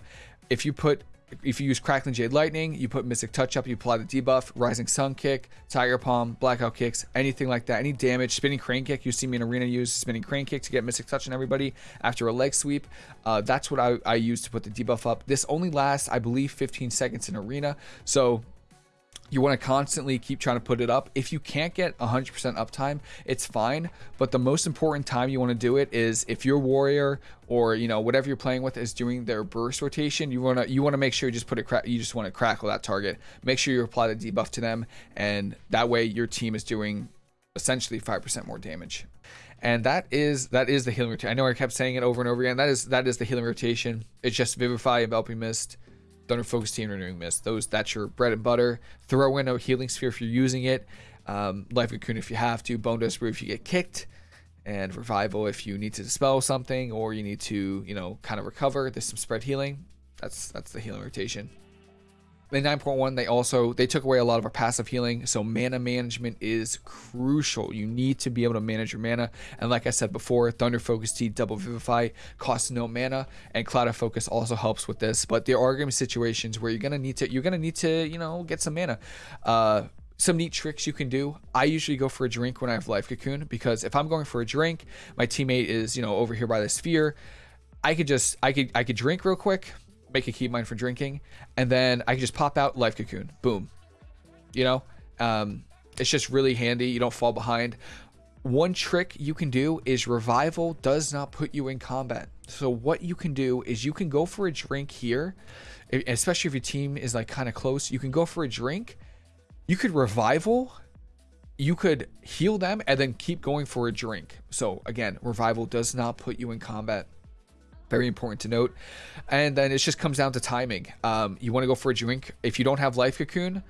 if you put if you use Crackling Jade Lightning, you put Mystic Touch up, you apply the debuff, Rising Sun Kick, Tiger Palm, Blackout Kicks, anything like that. Any damage, Spinning Crane Kick, you see me in Arena use Spinning Crane Kick to get Mystic Touch on everybody after a leg sweep. Uh, that's what I, I use to put the debuff up. This only lasts, I believe, 15 seconds in Arena. So you want to constantly keep trying to put it up. If you can't get 100% uptime, it's fine. But the most important time you want to do it is if your warrior or you know whatever you're playing with is doing their burst rotation. You want to you want to make sure you just put it. You just want to crackle that target. Make sure you apply the debuff to them, and that way your team is doing essentially 5% more damage. And that is that is the healing rotation. I know I kept saying it over and over again. That is that is the healing rotation. It's just Vivify, Enveloping Mist, Thunder Focus Tea Renewing Mist. Those that's your bread and butter. Throw in a Healing Sphere if you're using it. Um, Life Cocoon if you have to. Bone Brew if you get kicked. And Revival if you need to dispel something or you need to, you know, kind of recover. There's some spread healing. That's that's the healing rotation. In 9.1, they also they took away a lot of our passive healing, so mana management is crucial. You need to be able to manage your mana, and like I said before, Thunder Focus Tea Double Vivify costs no mana, and Clouded Focus also helps with this. But there are going to be situations where you're gonna need to you're gonna need to you know get some mana. Uh, some neat tricks you can do. I usually go for a drink when I have Life Cocoon because if I'm going for a drink, my teammate is you know over here by the sphere. I could just I could I could drink real quick make a key mine for drinking, and then I can just pop out life cocoon. Boom. You know, um, it's just really handy. You don't fall behind. One trick you can do is revival does not put you in combat. So what you can do is you can go for a drink here, especially if your team is like kind of close. You can go for a drink. You could revival. You could heal them and then keep going for a drink. So again, revival does not put you in combat. Very important to note. And then it just comes down to timing. Um, you want to go for a drink. If you don't have Life Cocoon,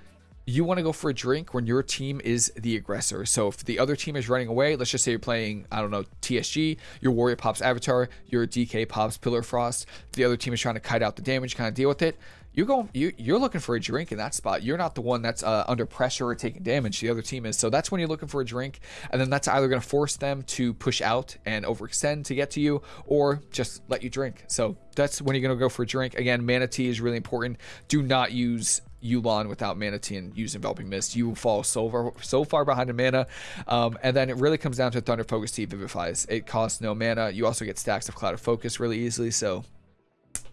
you want to go for a drink when your team is the aggressor. So if the other team is running away, let's just say you're playing, I don't know, TSG, your warrior pops Avatar, your DK pops Pillar Frost, the other team is trying to kite out the damage, kind of deal with it. You're going, you, you're looking for a drink in that spot. You're not the one that's uh, under pressure or taking damage. The other team is. So that's when you're looking for a drink, and then that's either going to force them to push out and overextend to get to you, or just let you drink. So that's when you're going to go for a drink. Again, mana tea is really important. Do not use Yu'lon without Mana Tea and use Enveloping Mist. You will fall so far, so far behind in mana. Um, and then it really comes down to Thunder Focus Tea Vivifies. It costs no mana. You also get stacks of Clouded Focus really easily. So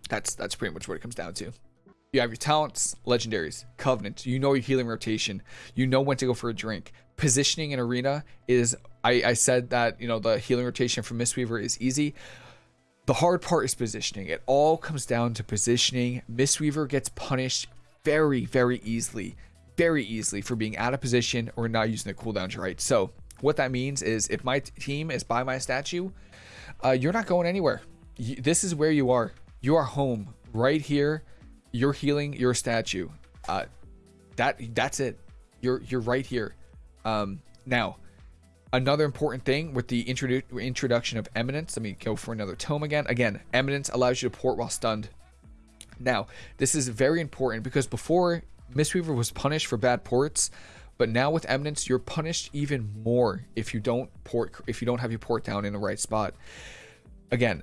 that's that's pretty much what it comes down to. You have your talents, legendaries, covenant. You know your healing rotation. You know when to go for a drink. Positioning in arena is I, I said that you know the healing rotation for Mistweaver is easy. The hard part is positioning. It all comes down to positioning. Mistweaver gets punished very, very easily, very easily for being out of position or not using the cooldowns right. So what that means is if my team is by my statue, uh, you're not going anywhere. You, this is where you are. You are home right here. You're healing your statue. Uh, that that's it. You're you're right here. Um, now, Another important thing with the introdu- introduction of Eminence, let me go for another tome again. Again, Eminence allows you to port while stunned. Now, this is very important because before Mistweaver was punished for bad ports, but now with Eminence, you're punished even more if you don't port if you don't have your port down in the right spot. Again,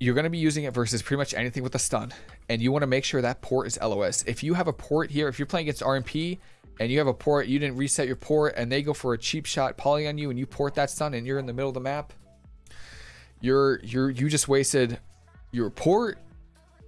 you're going to be using it versus pretty much anything with a stun, and you want to make sure that port is LOS. If you have a port here, if you're playing against RMP and you have a port, you didn't reset your port, and they go for a cheap shot poly on you, and you port that stun, and you're in the middle of the map, you're you're you just wasted your port,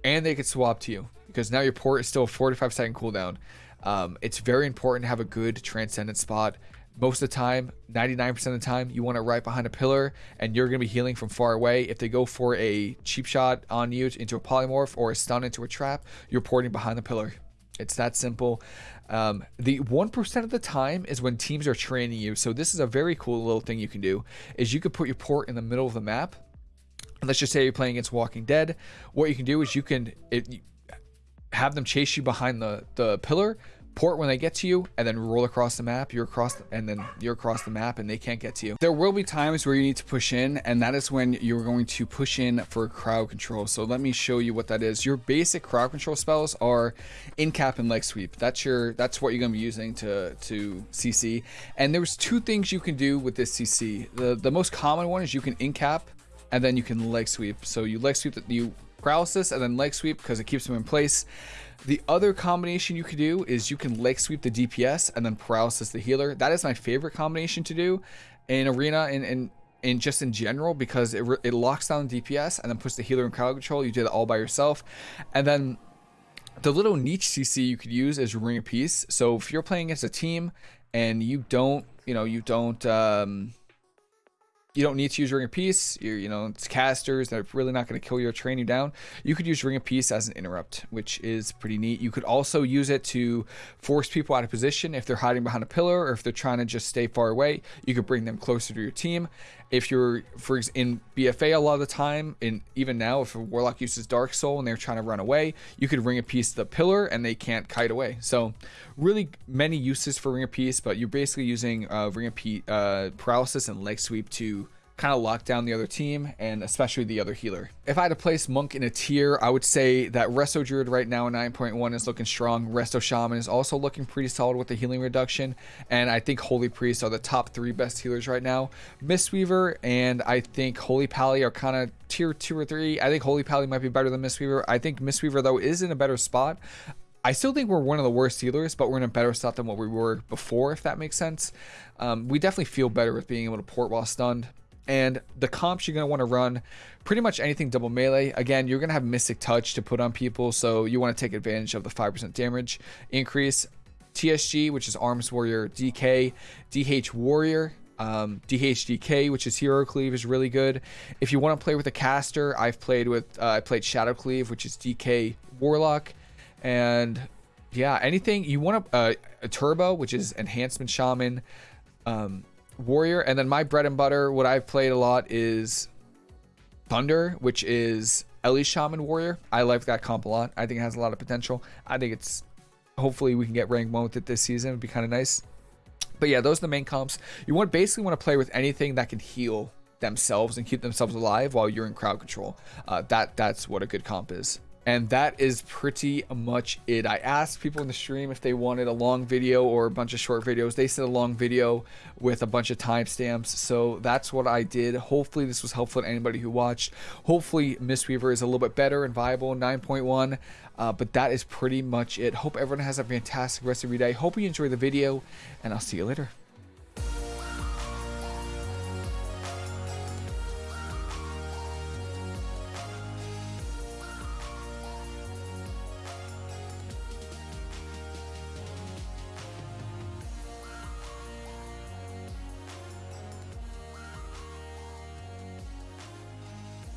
and they could swap to you because now your port is still a 45 second cooldown. Um, it's very important to have a good transcendent spot. Most of the time, 99% of the time, you want it right behind a pillar and you're going to be healing from far away. If they go for a cheap shot on you into a polymorph or a stun into a trap, you're porting behind the pillar. It's that simple. Um, the 1% of the time is when teams are training you. So this is a very cool little thing you can do is you could put your port in the middle of the map. Let's just say you're playing against Walking Dead. What you can do is you can it, have them chase you behind the, the pillar, port when they get to you, and then roll across the map. You're across, the, and then you're across the map, and they can't get to you. There will be times where you need to push in, and that is when you're going to push in for crowd control. So let me show you what that is. Your basic crowd control spells are in cap and leg sweep. That's your, that's what you're going to be using to to CC. And there's two things you can do with this CC. The the most common one is you can in cap, and then you can leg sweep. So you leg sweep that you paralysis and then leg sweep because it keeps them in place. The other combination you could do is you can leg sweep the DPS and then paralysis the healer. That is my favorite combination to do in arena and in, in, just in general because it, it locks down DPS and then puts the healer in crowd control. You did it all by yourself. And then the little niche CC you could use is Ring of Peace. So if you're playing against a team and you don't, you know, you don't, um, you don't need to use Ring of Peace. You're, you know, it's casters that are really not going to kill you or train you down. You could use Ring of Peace as an interrupt, which is pretty neat. You could also use it to force people out of position if they're hiding behind a pillar or if they're trying to just stay far away. You could bring them closer to your team. If you're, for in BFA, a lot of the time, and even now, if a Warlock uses Dark Soul and they're trying to run away, you could Ring a of Peace the pillar and they can't kite away. So, really many uses for Ring of Peace, but you're basically using uh, Ring of Peace, uh, Paralysis and Leg Sweep to kind of lock down the other team and especially the other healer. If I had to place Monk in a tier, I would say that Resto Druid right now in 9.1 is looking strong. Resto Shaman is also looking pretty solid with the healing reduction. And I think Holy Priest are the top three best healers right now. Mistweaver and I think Holy Pally are kind of tier two or three. I think Holy Pally might be better than Mistweaver. I think Mistweaver though is in a better spot. I still think we're one of the worst healers, but we're in a better spot than what we were before, if that makes sense. Um, we definitely feel better with being able to port while stunned. And the comps you're going to want to run pretty much anything double melee. Again, you're going to have Mystic Touch to put on people, so you want to take advantage of the 5% damage increase. TSG, which is Arms Warrior DK, DH Warrior, um, DHDK, which is Hero Cleave, is really good. If you want to play with a caster, I've played with uh, I played Shadow Cleave, which is DK Warlock, and yeah, anything you want to uh, a Turbo, which is Enhancement Shaman. Um, warrior and then my bread and butter what i've played a lot is thunder which is ellie shaman warrior. I like that comp a lot. I think it has a lot of potential. I think it's hopefully we can get rank one with it this season. It'd be kind of nice. But yeah those are the main comps. You want basically want to play with anything that can heal themselves and keep themselves alive while you're in crowd control. Uh, that that's what a good comp is and that is pretty much it. I asked people in the stream if they wanted a long video or a bunch of short videos. They said a long video with a bunch of timestamps. So that's what I did. Hopefully this was helpful to anybody who watched. Hopefully Mistweaver is a little bit better and viable 9.1. Uh, but that is pretty much it. Hope everyone has a fantastic rest of your day. Hope you enjoy the video and I'll see you later.